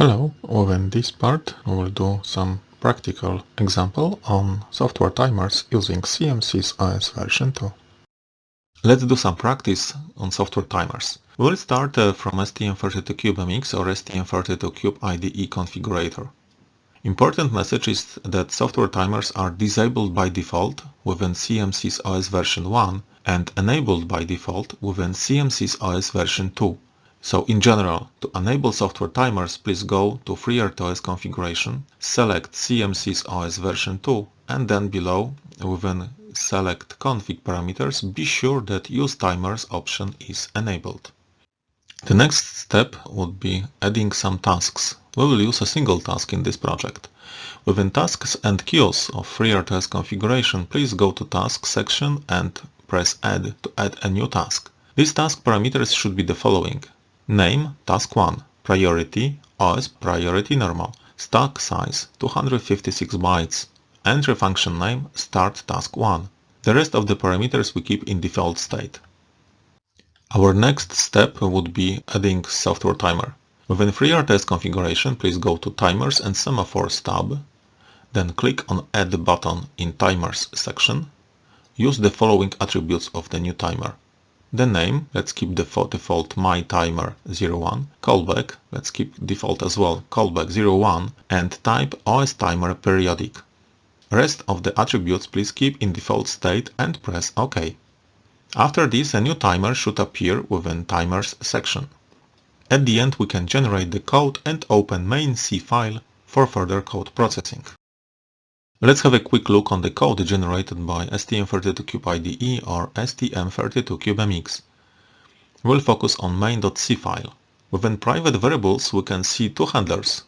Hello, within this part we will do some practical example on software timers using CMSIS OS version 2. Let's do some practice on software timers. We'll start uh, from STM32CubeMX or STM32Cube IDE configurator. Important message is that software timers are disabled by default within CMSIS OS version 1 and enabled by default within CMSIS OS version 2. So in general, to enable software timers, please go to FreeRTOS configuration, select CMSIS OS version 2 and then below within select config parameters, be sure that use timers option is enabled. The next step would be adding some tasks. We will use a single task in this project. Within tasks and queues of FreeRTOS configuration, please go to task section and press add to add a new task. These task parameters should be the following. Name task 1. Priority OS priority normal. Stack size 256 bytes. Entry function name start task 1. The rest of the parameters we keep in default state. Our next step would be adding software timer. Within FreeRTOS configuration, please go to Timers and Semaphores tab, then click on Add button in Timers section. Use the following attributes of the new timer. The name, let's keep the default my timer 01, callback, let's keep default as well, callback 01, and type OS timer periodic. Rest of the attributes please keep in default state and press OK. After this a new timer should appear within timers section. At the end we can generate the code and open main C file for further code processing. Let's have a quick look on the code generated by STM32Cube IDE or STM32CubeMX. We'll focus on main.c file. Within private variables we can see two handlers.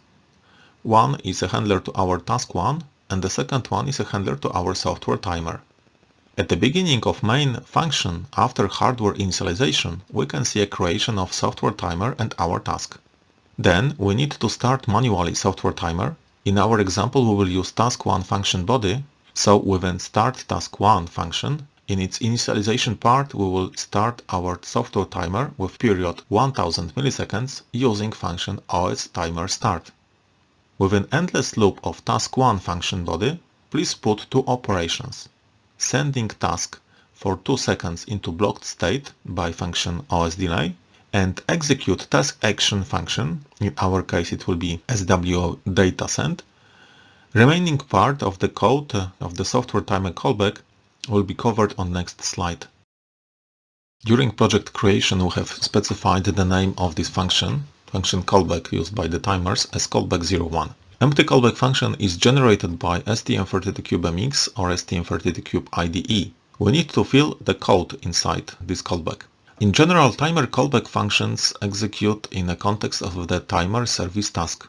One is a handler to our task1 and the second one is a handler to our software timer. At the beginning of main function after hardware initialization we can see a creation of software timer and our task. Then we need to start manually software timer in our example, we will use task1 function body. So within start task1 function, in its initialization part, we will start our software timer with period 1000 milliseconds using function OS timer start. Within endless loop of task1 function body, please put two operations. Sending task for 2 seconds into blocked state by function OS delay and execute task action function, in our case it will be SWO data send, remaining part of the code uh, of the software timer callback will be covered on next slide. During project creation we have specified the name of this function, function callback used by the timers as callback01. Empty callback function is generated by STM32CubeMX or STM32Cube IDE. We need to fill the code inside this callback. In general, timer callback functions execute in the context of the timer service task.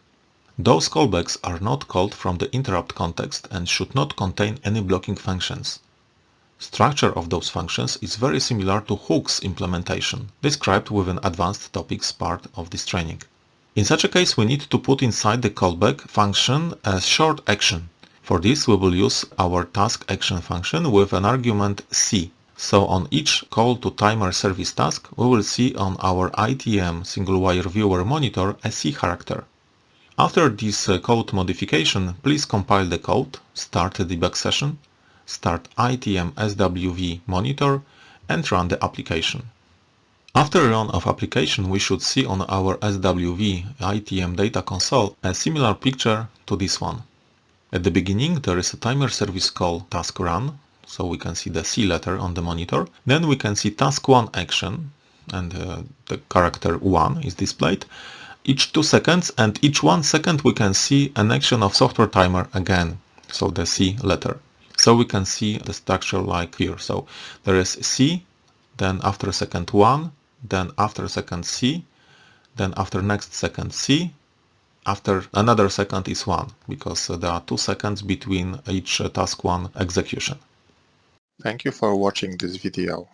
Those callbacks are not called from the interrupt context and should not contain any blocking functions. Structure of those functions is very similar to hooks implementation, described within advanced topics part of this training. In such a case we need to put inside the callback function a short action. For this we will use our task action function with an argument c so on each call to timer service task, we will see on our ITM serial wire viewer monitor a C character. After this uh, code modification, please compile the code, start the debug session, start ITM SWV monitor and run the application. After run of application, we should see on our SWV ITM data console a similar picture to this one. At the beginning, there is a timer service call task run so we can see the C letter on the monitor. Then we can see task 1 action and uh, the character 1 is displayed each 2 seconds and each 1 second we can see an action of software timer again, so the C letter. So we can see the structure like here. So there is C, then after second 1, then after second C, then after next second C, after another second is 1, because uh, there are 2 seconds between each uh, task 1 execution. Thank you for watching this video.